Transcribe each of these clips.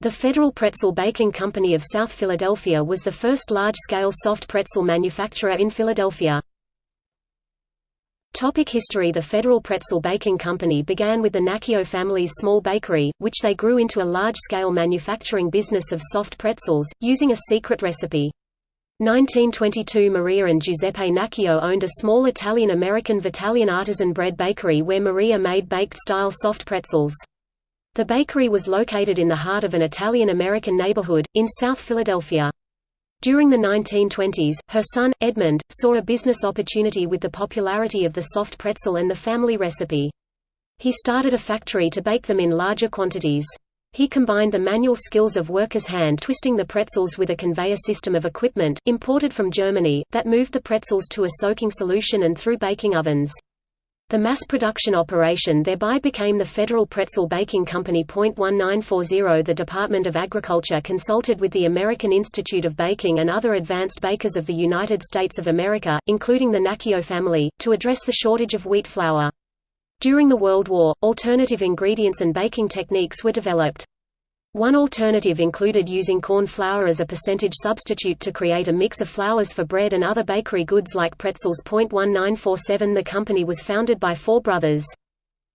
The Federal Pretzel Baking Company of South Philadelphia was the first large-scale soft pretzel manufacturer in Philadelphia. Topic history The Federal Pretzel Baking Company began with the Nacchio family's small bakery, which they grew into a large-scale manufacturing business of soft pretzels, using a secret recipe. 1922 Maria and Giuseppe Nacchio owned a small Italian-American Vitalian artisan bread bakery where Maria made baked-style soft pretzels. The bakery was located in the heart of an Italian-American neighborhood, in South Philadelphia. During the 1920s, her son, Edmund, saw a business opportunity with the popularity of the soft pretzel and the family recipe. He started a factory to bake them in larger quantities. He combined the manual skills of workers hand twisting the pretzels with a conveyor system of equipment, imported from Germany, that moved the pretzels to a soaking solution and through baking ovens. The mass production operation thereby became the Federal Pretzel Baking Company. 1940 The Department of Agriculture consulted with the American Institute of Baking and other advanced bakers of the United States of America, including the Nacchio family, to address the shortage of wheat flour. During the World War, alternative ingredients and baking techniques were developed. One alternative included using corn flour as a percentage substitute to create a mix of flours for bread and other bakery goods like pretzels. 1947 The company was founded by four brothers.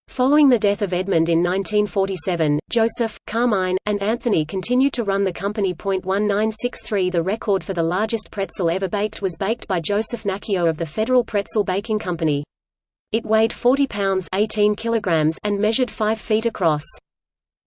Following the death of Edmund in 1947, Joseph, Carmine, and Anthony continued to run the company. 1963 The record for the largest pretzel ever baked was baked by Joseph Nacchio of the Federal Pretzel Baking Company. It weighed 40 pounds 18 kilograms and measured 5 feet across.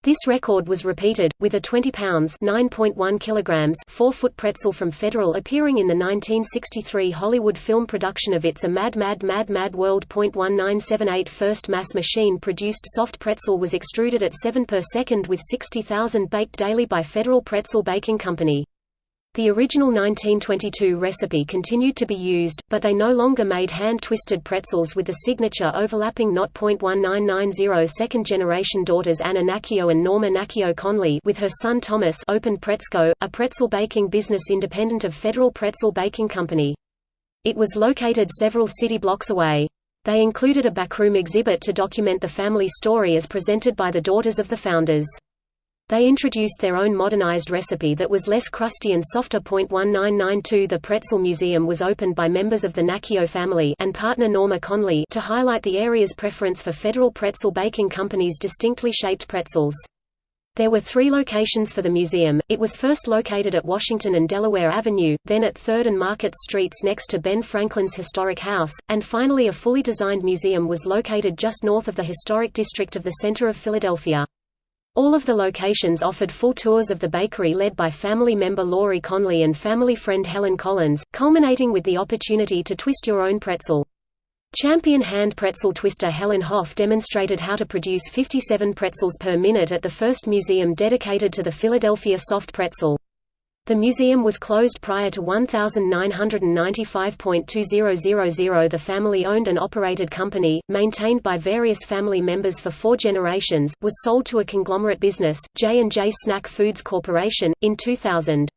This record was repeated, with a 20 pounds 9.1 kilograms 4-foot pretzel from Federal appearing in the 1963 Hollywood film production of It's a Mad Mad Mad Mad World. 1978 First mass machine-produced soft pretzel was extruded at 7 per second with 60,000 baked daily by Federal Pretzel Baking Company. The original 1922 recipe continued to be used, but they no longer made hand-twisted pretzels with the signature overlapping knot. 1990 Second-generation daughters Anna Nacchio and Norma Nacchio Conley with her son Thomas opened Pretzco, a pretzel baking business independent of Federal Pretzel Baking Company. It was located several city blocks away. They included a backroom exhibit to document the family story as presented by the daughters of the founders. They introduced their own modernized recipe that was less crusty and softer. 1992 The Pretzel Museum was opened by members of the Nacchio family and partner Norma Conley to highlight the area's preference for Federal Pretzel Baking Company's distinctly shaped pretzels. There were three locations for the museum, it was first located at Washington and Delaware Avenue, then at 3rd and Market Streets next to Ben Franklin's historic house, and finally a fully designed museum was located just north of the historic district of the center of Philadelphia. All of the locations offered full tours of the bakery led by family member Laurie Conley and family friend Helen Collins, culminating with the opportunity to twist your own pretzel. Champion hand pretzel twister Helen Hoff demonstrated how to produce 57 pretzels per minute at the first museum dedicated to the Philadelphia soft pretzel. The museum was closed prior to 1995.2000 The family-owned and operated company, maintained by various family members for four generations, was sold to a conglomerate business, J&J Snack Foods Corporation, in 2000.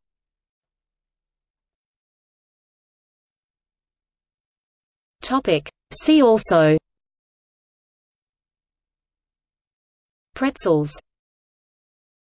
See also. Pretzels